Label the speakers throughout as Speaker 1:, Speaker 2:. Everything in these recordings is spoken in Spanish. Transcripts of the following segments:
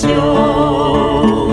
Speaker 1: salvación.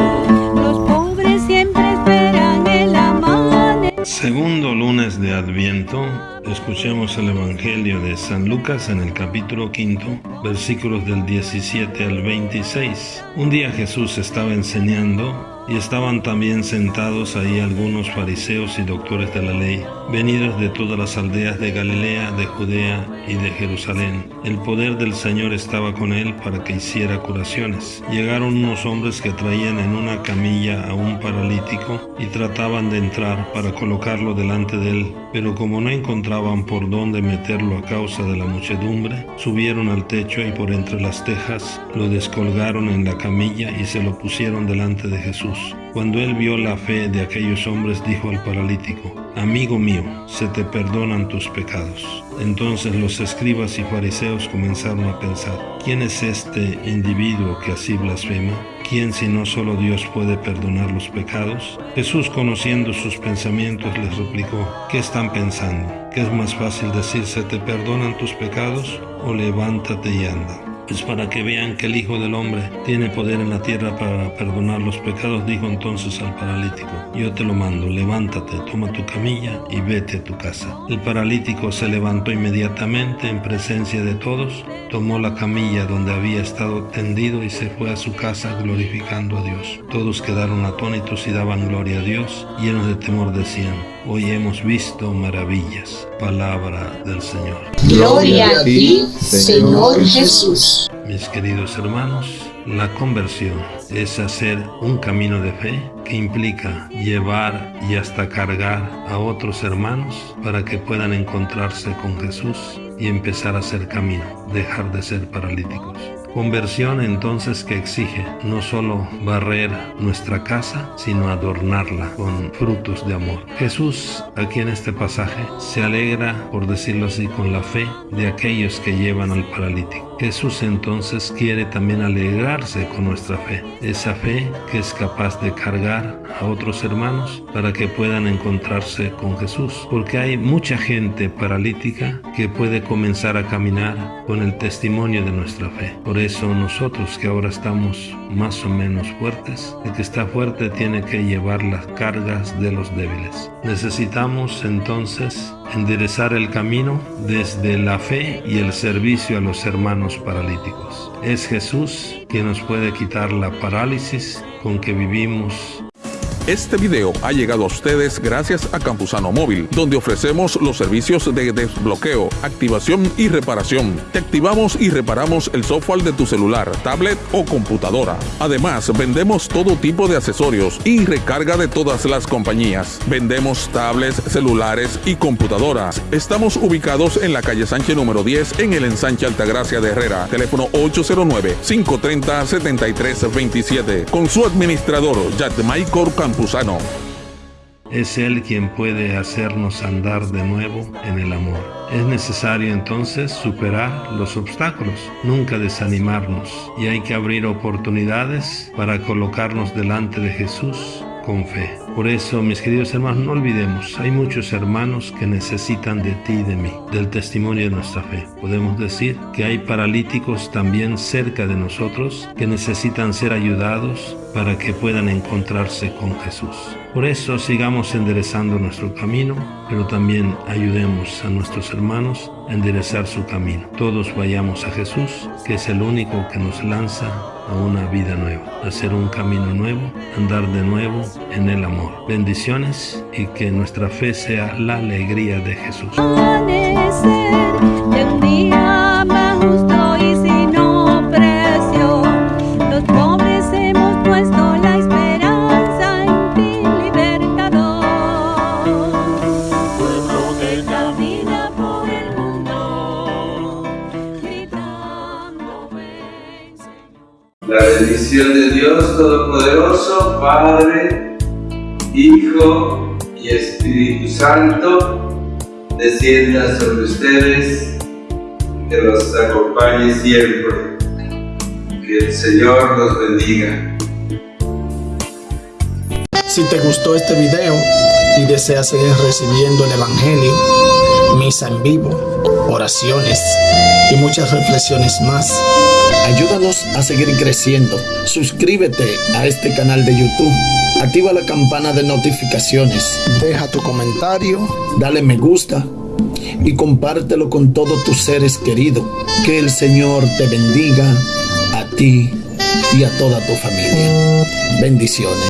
Speaker 2: Los pobres siempre esperan el amanecer.
Speaker 1: Segundo lunes de Adviento, escuchemos el Evangelio de San Lucas en el capítulo quinto, versículos del 17 al 26. Un día Jesús estaba enseñando y estaban también sentados ahí algunos fariseos y doctores de la ley, venidos de todas las aldeas de Galilea, de Judea y de Jerusalén. El poder del Señor estaba con él para que hiciera curaciones. Llegaron unos hombres que traían en una camilla a un paralítico y trataban de entrar para colocarlo delante de él, pero como no encontraban por dónde meterlo a causa de la muchedumbre, subieron al techo y por entre las tejas lo descolgaron en la camilla y se lo pusieron delante de Jesús. Cuando él vio la fe de aquellos hombres, dijo al paralítico, Amigo mío, se te perdonan tus pecados. Entonces los escribas y fariseos comenzaron a pensar, ¿quién es este individuo que así blasfema? ¿Quién si no solo Dios puede perdonar los pecados? Jesús, conociendo sus pensamientos, les replicó, ¿qué están pensando? ¿Qué es más fácil decir, se te perdonan tus pecados o levántate y anda? Es para que vean que el Hijo del Hombre tiene poder en la tierra para perdonar los pecados, dijo entonces al paralítico, yo te lo mando, levántate, toma tu camilla y vete a tu casa. El paralítico se levantó inmediatamente en presencia de todos, tomó la camilla donde había estado tendido y se fue a su casa glorificando a Dios. Todos quedaron atónitos y daban gloria a Dios, llenos de temor decían, hoy hemos visto maravillas. Palabra del Señor.
Speaker 3: Gloria a ti, Señor Jesús.
Speaker 1: Mis queridos hermanos, la conversión es hacer un camino de fe que implica llevar y hasta cargar a otros hermanos para que puedan encontrarse con Jesús y empezar a hacer camino, dejar de ser paralíticos. Conversión entonces que exige no solo barrer nuestra casa, sino adornarla con frutos de amor. Jesús aquí en este pasaje se alegra, por decirlo así, con la fe de aquellos que llevan al paralítico. Jesús entonces quiere también alegrarse con nuestra fe, esa fe que es capaz de cargar a otros hermanos para que puedan encontrarse con Jesús, porque hay mucha gente paralítica que puede comenzar a caminar con el testimonio de nuestra fe. Por eso nosotros que ahora estamos más o menos fuertes, el que está fuerte tiene que llevar las cargas de los débiles. Necesitamos entonces enderezar el camino desde la fe y el servicio a los hermanos paralíticos. Es Jesús quien nos puede quitar la parálisis con que vivimos
Speaker 4: este video ha llegado a ustedes gracias a Campusano Móvil, donde ofrecemos los servicios de desbloqueo, activación y reparación. Te activamos y reparamos el software de tu celular, tablet o computadora. Además, vendemos todo tipo de accesorios y recarga de todas las compañías. Vendemos tablets, celulares y computadoras. Estamos ubicados en la calle Sánchez número 10 en el ensanche Altagracia de Herrera. Teléfono 809-530-7327. Con su administrador, Michael
Speaker 1: Es Él quien puede hacernos andar de nuevo en el amor. Es necesario entonces superar los obstáculos, nunca desanimarnos y hay que abrir oportunidades para colocarnos delante de Jesús Por eso, mis queridos hermanos, no olvidemos, hay muchos hermanos que necesitan de ti y de mí, del testimonio de nuestra fe. Podemos decir que hay paralíticos también cerca de nosotros que necesitan ser ayudados para que puedan encontrarse con Jesús. Por eso sigamos enderezando nuestro camino, pero también ayudemos a nuestros hermanos a enderezar su camino. Todos vayamos a Jesús, que es el único que nos lanza a una vida nueva, a hacer un camino nuevo, andar de nuevo en el amor. Bendiciones y que nuestra fe sea la alegría de Jesús.
Speaker 5: La bendición de Dios Todopoderoso, Padre, Hijo y Espíritu Santo, descienda sobre ustedes, que los acompañe siempre. Que el Señor los bendiga.
Speaker 6: Si te gustó este video y deseas seguir recibiendo el Evangelio, misa en vivo, oraciones y muchas reflexiones más, Ayúdanos a seguir creciendo. Suscríbete a este canal de YouTube. Activa la campana de notificaciones. Deja tu comentario. Dale me gusta. Y compártelo con todos tus seres queridos. Que el Señor te bendiga a ti y a toda tu familia. Bendiciones.